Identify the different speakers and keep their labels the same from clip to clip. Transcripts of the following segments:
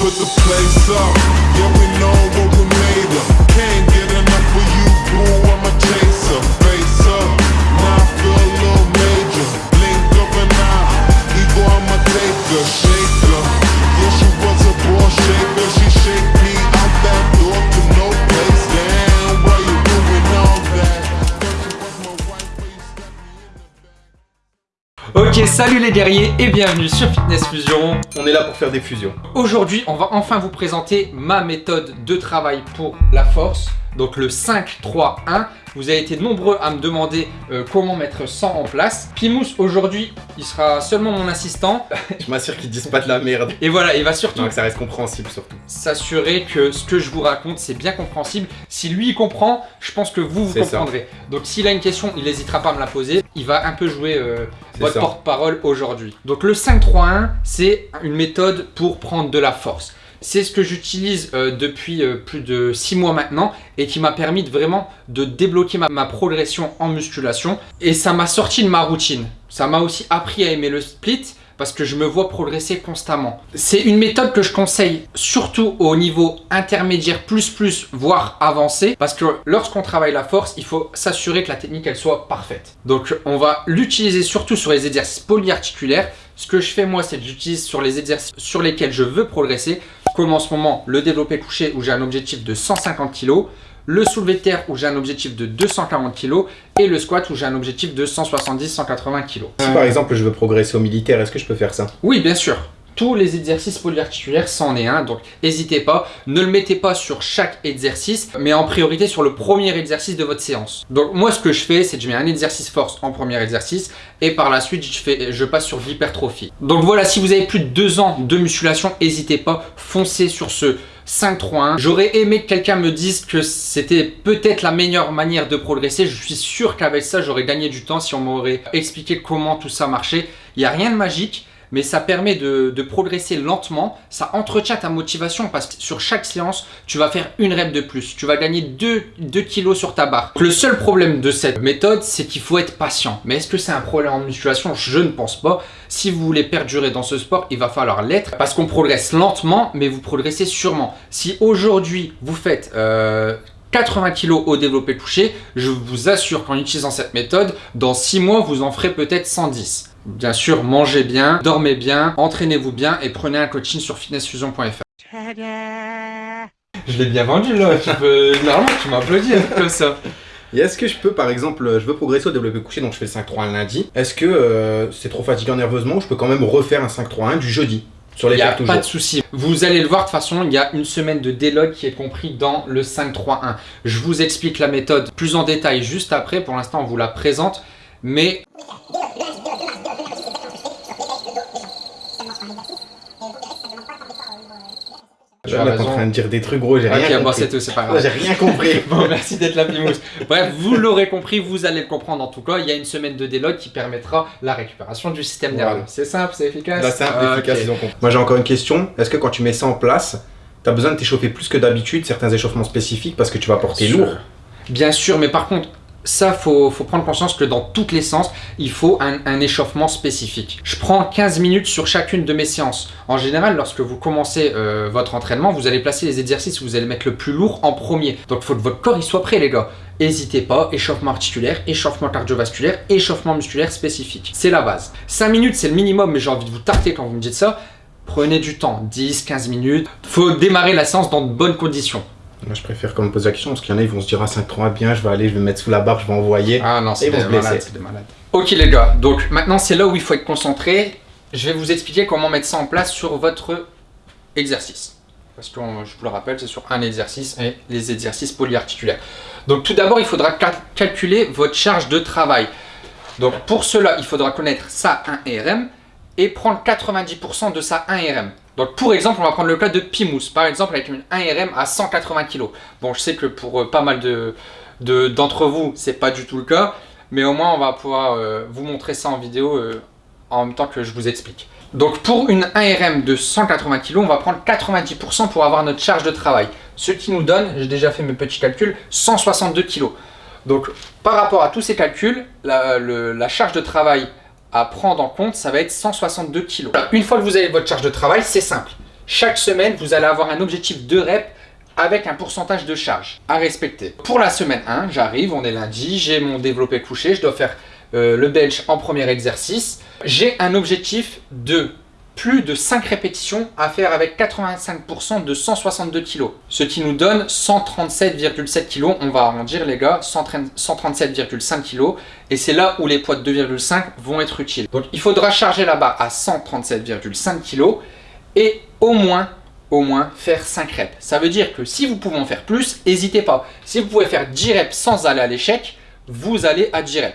Speaker 1: put the place up. Yeah, we know what we made of. Can't get enough of you, boo.
Speaker 2: Ok, salut les guerriers et bienvenue sur Fitness Fusion.
Speaker 3: On est là pour faire des fusions.
Speaker 2: Aujourd'hui, on va enfin vous présenter ma méthode de travail pour la force. Donc le 5-3-1. Vous avez été nombreux à me demander euh, comment mettre 100 en place. Pimous, aujourd'hui, il sera seulement mon assistant.
Speaker 3: Je m'assure qu'ils disent pas de la merde.
Speaker 2: Et voilà, il va surtout
Speaker 3: ça reste compréhensible surtout.
Speaker 2: s'assurer que ce que je vous raconte, c'est bien compréhensible. Si lui, il comprend, je pense que vous, vous
Speaker 3: ça.
Speaker 2: comprendrez. Donc s'il a une question, il n'hésitera pas à me la poser. Il va un peu jouer euh, votre porte-parole aujourd'hui. Donc le 5-3-1, c'est une méthode pour prendre de la force. C'est ce que j'utilise euh, depuis euh, plus de 6 mois maintenant et qui m'a permis vraiment de débloquer ma, ma progression en musculation. Et ça m'a sorti de ma routine. Ça m'a aussi appris à aimer le split parce que je me vois progresser constamment. C'est une méthode que je conseille surtout au niveau intermédiaire plus plus voire avancé parce que lorsqu'on travaille la force, il faut s'assurer que la technique elle soit parfaite. Donc on va l'utiliser surtout sur les exercices polyarticulaires. Ce que je fais moi, c'est que j'utilise sur les exercices sur lesquels je veux progresser, comme en ce moment le développé couché où j'ai un objectif de 150 kg, le soulevé de terre où j'ai un objectif de 240 kg et le squat où j'ai un objectif de 170-180 kg.
Speaker 3: Si par exemple je veux progresser au militaire, est-ce que je peux faire ça?
Speaker 2: Oui, bien sûr. Tous les exercices polyarticulaires, c'en est un, donc n'hésitez pas. Ne le mettez pas sur chaque exercice, mais en priorité sur le premier exercice de votre séance. Donc moi, ce que je fais, c'est que je mets un exercice force en premier exercice, et par la suite, je, passe sur l'hypertrophie. Donc voilà, si vous avez plus de deux ans de musculation, n'hésitez pas, foncez sur ce 5-3-1. J'aurais aimé que quelqu'un me dise que c'était peut-être la meilleure manière de progresser. Je suis sûr qu'avec ça, j'aurais gagné du temps si on m'aurait expliqué comment tout ça marchait. Il n'y a rien de magique mais ça permet de, progresser lentement, ça entretient ta motivation parce que sur chaque séance, tu vas faire une rep de plus, tu vas gagner 2, 2 kilos sur ta barre. Le seul problème de cette méthode, c'est qu'il faut être patient. Mais est-ce que c'est un problème en musculation? Je ne pense pas. Si vous voulez perdurer dans ce sport, il va falloir l'être parce qu'on progresse lentement, mais vous progressez sûrement. Si aujourd'hui, vous faites... euh, 80 kg au développé couché, je vous assure qu'en utilisant cette méthode, dans 6 mois, vous en ferez peut-être 110. Bien sûr, mangez bien, dormez bien, entraînez-vous bien et prenez un coaching sur fitnessfusion.fr. Je l'ai bien vendu là, tu peux... Normalement tu m'applaudis comme ça.
Speaker 3: Et est-ce que je peux par exemple, je veux progresser au développé couché, donc je fais le 5-3-1 lundi. Est-ce que euh, c'est trop fatigant nerveusement, je peux quand même refaire un 5-3-1 du jeudi? Sur les
Speaker 2: Il n'y a pas
Speaker 3: toujours.
Speaker 2: de souci. Vous allez le voir de toute façon, il y a une semaine de déload qui est compris dans le 5-3-1. Je vous explique la méthode plus en détail juste après. Pour l'instant, on vous la présente. Mais As
Speaker 3: Là, t'es en train de dire des trucs gros, j'ai rien
Speaker 2: Ok, bon, c'est
Speaker 3: compris.
Speaker 2: tout, c'est pas grave.
Speaker 3: j'ai rien compris.
Speaker 2: Bon, merci d'être là, Pimous. Bref, vous l'aurez compris, vous allez le comprendre en tout cas. Il y a une semaine de déload qui permettra la récupération du système
Speaker 3: Voilà.
Speaker 2: nerveux. C'est simple, c'est efficace.
Speaker 3: Simple,
Speaker 2: Ah,
Speaker 3: efficace, ils ont compris. Moi j'ai encore une question. Est-ce que quand tu mets ça en place, t'as besoin de t'échauffer plus que d'habitude, certains échauffements spécifiques parce que tu vas porter lourd?
Speaker 2: Bien sûr, mais par contre, ça, faut, faut prendre conscience que dans toutes les séances, il faut un, échauffement spécifique. Je prends 15 minutes sur chacune de mes séances. En général, lorsque vous commencez euh, votre entraînement, vous allez placer les exercices où vous allez mettre le plus lourd en premier. Donc, il faut que votre corps il soit prêt, les gars. N'hésitez pas, échauffement articulaire, échauffement cardiovasculaire, échauffement musculaire spécifique. C'est la base. 5 minutes, c'est le minimum, mais j'ai envie de vous tarter quand vous me dites ça. Prenez du temps, 10, 15 minutes. faut démarrer la séance dans de bonnes conditions.
Speaker 3: Moi je préfère qu'on me pose la question parce qu'il y en a, ils vont se dire ah 5-3 bien, je vais aller, je vais me mettre sous la barre, je vais envoyer.
Speaker 2: Ah non, c'est des des malades. Ok les gars, donc maintenant c'est là où il faut être concentré. Je vais vous expliquer comment mettre ça en place sur votre exercice. Parce que je vous le rappelle, c'est sur un exercice et les exercices polyarticulaires. Donc tout d'abord, il faudra cal- calculer votre charge de travail. Donc pour cela, il faudra connaître sa 1 RM et prendre 90% de sa 1 RM. Donc pour exemple, on va prendre le cas de Pimous, par exemple avec une 1 RM à 180 kg. Bon, je sais que pour euh, pas mal de de- d'entre vous, c'est pas du tout le cas, mais au moins on va pouvoir euh, vous montrer ça en vidéo euh, en même temps que je vous explique. Donc pour une 1RM de 180 kg, on va prendre 90% pour avoir notre charge de travail. Ce qui nous donne, j'ai déjà fait mes petits calculs, 162 kg. Donc par rapport à tous ces calculs, la charge de travail à prendre en compte, ça va être 162 kg. Une fois que vous avez votre charge de travail, c'est simple. Chaque semaine, vous allez avoir un objectif de rep avec un pourcentage de charge à respecter. Pour la semaine 1, j'arrive, on est lundi, j'ai mon développé couché, je dois faire euh, le bench en premier exercice. J'ai un objectif de plus de 5 répétitions à faire avec 85% de 162 kg. Ce qui nous donne 137,7 kg. On va arrondir les gars, 137,5 kg. Et c'est là où les poids de 2,5 vont être utiles. Donc il faudra charger la barre à 137,5 kg et au moins au moins faire 5 reps. Ça veut dire que si vous pouvez en faire plus, n'hésitez pas. Si vous pouvez faire 10 reps sans aller à l'échec, vous allez à 10 reps.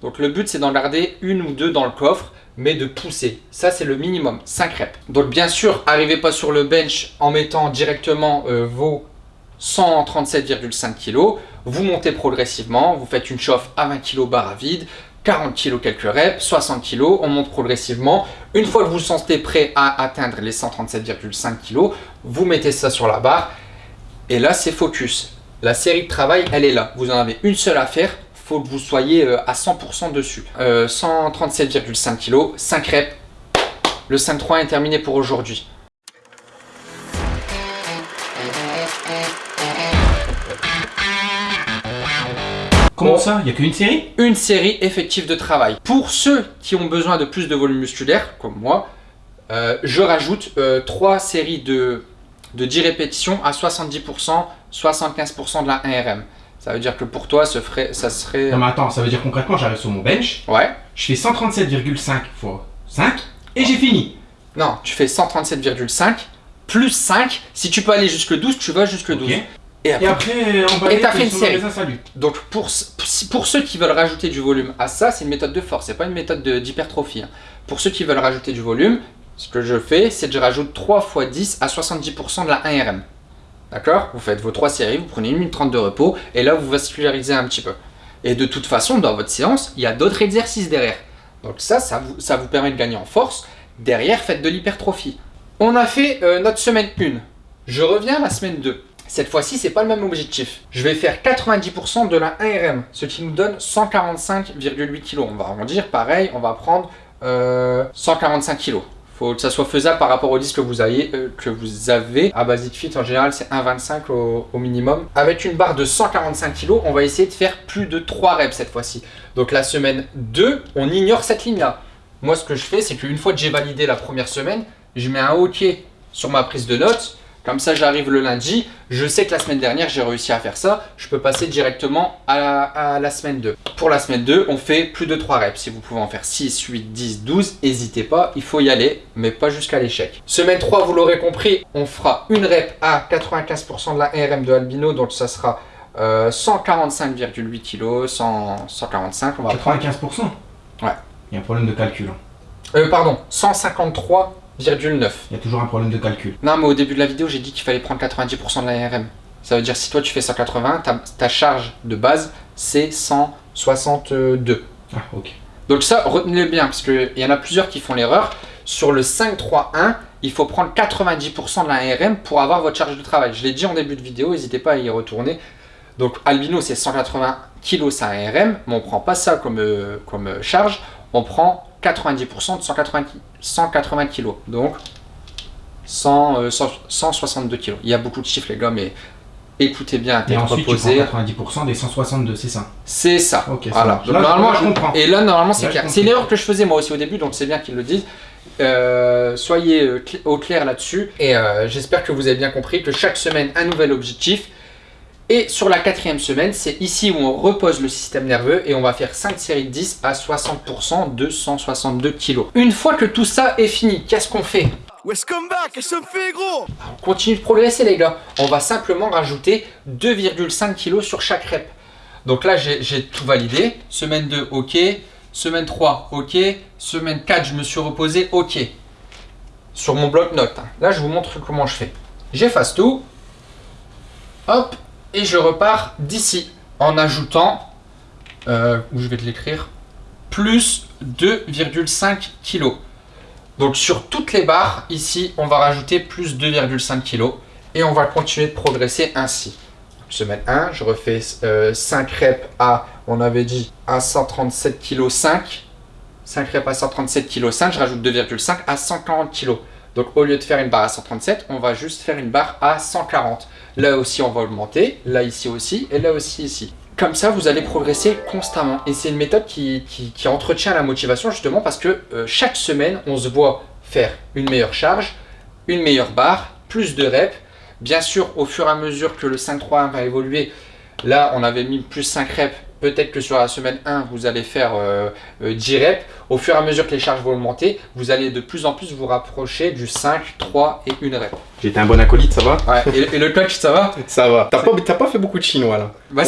Speaker 2: Donc le but c'est d'en garder une ou deux dans le coffre mais de pousser. Ça, c'est le minimum, 5 reps. Donc bien sûr, arrivez pas sur le bench en mettant directement euh, vos 137,5 kg. Vous montez progressivement, vous faites une chauffe à 20 kg barre à vide, 40 kg quelques reps, 60 kg, on monte progressivement. Une fois que vous vous sentez prêt à atteindre les 137,5 kg, vous mettez ça sur la barre et là, c'est focus. La série de travail, elle est là. Vous en avez une seule à faire, faut que vous soyez euh, à 100% dessus. 137,5 kg, 5 reps. Le 5-3 est terminé pour aujourd'hui.
Speaker 4: Comment ça? Il n'y a qu'une série?
Speaker 2: Une série effective de travail. Pour ceux qui ont besoin de plus de volume musculaire, comme moi, euh, je rajoute 3 euh, séries de, de 10 répétitions à 70%, 75% de la 1RM. Ça veut dire que pour toi, ce ferait, ça serait...
Speaker 4: Non mais attends, ça veut dire concrètement, j'arrive sur mon bench.
Speaker 2: Ouais.
Speaker 4: Je fais 137,5 fois 5 et j'ai fini.
Speaker 2: Non, tu fais 137,5 plus 5. Si tu peux aller jusque 12, tu vas jusque 12.
Speaker 4: Et après, on va
Speaker 2: et t'as fait une série. Donc pour, pour ceux qui veulent rajouter du volume à ça, c'est une méthode de force, c'est pas une méthode d'hypertrophie. Hein. Pour ceux qui veulent rajouter du volume, ce que je fais, c'est que je rajoute 3 fois 10 à 70% de la 1RM. D'accord? Vous faites vos trois séries, vous prenez une minute 30 de repos, et là vous vascularisez un petit peu. Et de toute façon, dans votre séance, il y a d'autres exercices derrière. Donc ça, ça vous, ça vous permet de gagner en force. Derrière, faites de l'hypertrophie. On a fait euh, notre semaine 1. Je reviens à la semaine 2. Cette fois-ci, c'est pas le même objectif. Je vais faire 90% de la 1RM, ce qui nous donne 145,8 kg. On va arrondir, pareil, on va prendre 145 euh, kg faut que ça soit faisable par rapport au disque que vous avez. Euh, que vous. À Basic Fit, en général, c'est 1,25 au, au, minimum. Avec une barre de 145 kg, on va essayer de faire plus de 3 reps cette fois-ci. Donc la semaine 2, on ignore cette ligne-là. Moi, ce que je fais, c'est qu'une fois que j'ai validé la première semaine, je mets un OK sur ma prise de notes comme ça, j'arrive le lundi, je sais que la semaine dernière, j'ai réussi à faire ça, je peux passer directement à la, semaine 2. Pour la semaine 2, on fait plus de 3 reps. Si vous pouvez en faire 6, 8, 10, 12, n'hésitez pas, il faut y aller, mais pas jusqu'à l'échec. Semaine 3, vous l'aurez compris, on fera une rep à 95% de la RM de Albino, donc ça sera 145,8 kg, 145, on va
Speaker 4: 95%
Speaker 2: Ouais.
Speaker 4: Il y a un problème de calcul. Hein.
Speaker 2: Euh, pardon, 153 il
Speaker 4: y a toujours un problème de calcul.
Speaker 2: Non, mais au début de la vidéo, j'ai dit qu'il fallait prendre 90% de l'ARM. Ça veut dire si toi tu fais 180, ta, charge de base, c'est 162.
Speaker 4: Ah, ok.
Speaker 2: Donc ça, retenez-le bien, parce qu'il y en a plusieurs qui font l'erreur. Sur le 5-3-1, il faut prendre 90% de l'ARM pour avoir votre charge de travail. Je l'ai dit en début de vidéo, n'hésitez pas à y retourner. Donc Albino, c'est 180 kg sa ARM, mais on ne prend pas ça comme, euh, comme euh, charge, on prend 90% de 180, 180 kg. Donc 100, 162 kg. Il y a beaucoup de chiffres les gars, mais écoutez bien tête
Speaker 4: et ensuite, reposée. Tu prends 90% des 162, c'est ça?
Speaker 2: C'est ça. voilà.
Speaker 4: normalement, je comprends.
Speaker 2: Et là, normalement, c'est clair. C'est l'erreur que je faisais moi aussi au début, donc c'est bien qu'ils le disent. Euh, soyez euh, au clair là-dessus et euh, j'espère que vous avez bien compris que chaque semaine un nouvel objectif et sur la quatrième semaine, c'est ici où on repose le système nerveux et on va faire 5 séries de 10 à 60% de 162 kg. Une fois que tout ça est fini, qu'est-ce qu'on fait?
Speaker 5: Gros
Speaker 2: On continue de progresser les gars. On va simplement rajouter 2,5 kg sur chaque rep. Donc là, j'ai tout validé. Semaine 2, ok. Semaine 3, ok. Semaine 4, je me suis reposé, ok. Sur mon bloc-notes. Hein. Là, je vous montre comment je fais. J'efface tout. Hop, et je repars d'ici en ajoutant, euh, où je vais te l'écrire, plus 2,5 kg. Donc sur toutes les barres, ici, on va rajouter plus 2,5 kg et on va continuer de progresser ainsi. Semaine 1, je refais 5 euh, reps à, on avait dit, à 137 kg 5. 5 reps à 137 kg 5, je rajoute 2,5 à 140 kg. Donc au lieu de faire une barre à 137, on va juste faire une barre à 140. Là aussi, on va augmenter, là ici aussi, et là aussi ici. Comme ça, vous allez progresser constamment. Et c'est une méthode qui, entretient la motivation justement parce que euh, chaque semaine, on se voit faire une meilleure charge, une meilleure barre, plus de reps. Bien sûr, au fur et à mesure que le 5-3-1 va évoluer, là, on avait mis plus 5 reps. Peut-être que sur la semaine 1, vous allez faire euh, euh, 10 reps. Au fur et à mesure que les charges vont augmenter, vous allez de plus en plus vous rapprocher du 5, 3 et 1 rep.
Speaker 3: J'étais un bon acolyte, ça va?
Speaker 2: Ouais, et, et le coach, ça va?
Speaker 3: Ça va. T'as pas, t'as pas fait beaucoup de chinois là.
Speaker 2: Bah,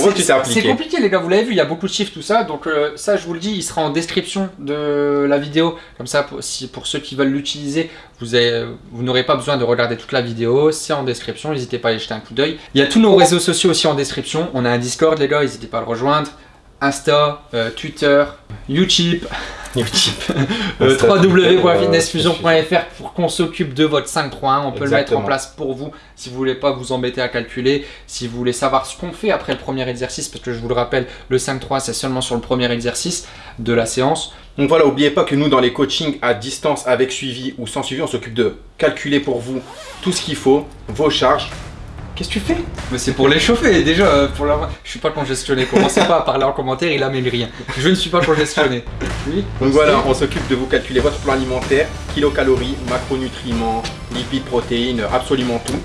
Speaker 2: c'est compliqué les gars, vous l'avez vu, il y a beaucoup de chiffres, tout ça. Donc euh, ça, je vous le dis, il sera en description de la vidéo. Comme ça, pour, si, pour ceux qui veulent l'utiliser, vous, avez- vous n'aurez pas besoin de regarder toute la vidéo. C'est en description, n'hésitez pas à y jeter un coup d'œil. Il y a tous nos réseaux sociaux aussi en description. On a un Discord les gars, n'hésitez pas à le rejoindre. Insta, euh, Twitter, YouTube, euh, www.fitnessfusion.fr pour qu'on s'occupe de votre 531. On peut le mettre en place pour vous si vous voulez pas vous embêter à calculer, si vous voulez savoir ce qu'on fait après le premier exercice, parce que je vous le rappelle, le 5-3 c'est seulement sur le premier exercice de la séance.
Speaker 3: Donc voilà, oubliez pas que nous, dans les coachings à distance, avec suivi ou sans suivi, on s'occupe de calculer pour vous tout ce qu'il faut, vos charges. Qu'est-ce que tu fais?
Speaker 2: Mais c'est pour l'échauffer déjà, euh, pour la... je suis pas congestionné, commencez pas à parler en commentaire, il amène rien. Je ne suis pas congestionné. Oui.
Speaker 3: Donc voilà, on s'occupe de vous calculer votre plan alimentaire, kilocalories, macronutriments, lipides, protéines, absolument tout.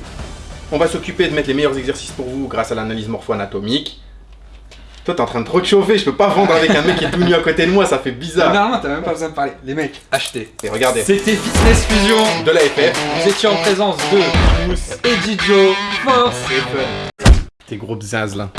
Speaker 3: On va s'occuper de mettre les meilleurs exercices pour vous grâce à l'analyse morpho-anatomique. Toi, t'es en train de trop te chauffer, je peux pas vendre avec un mec qui est tout nu à côté de moi, ça fait bizarre.
Speaker 2: Normalement, t'as même pas besoin de parler. Les mecs, achetez.
Speaker 3: Et regardez,
Speaker 2: C'était Fitness Fusion.
Speaker 3: de la FF,
Speaker 2: Vous étiez en présence de Mousse et Didio. Force
Speaker 3: Tes gros bzaz là.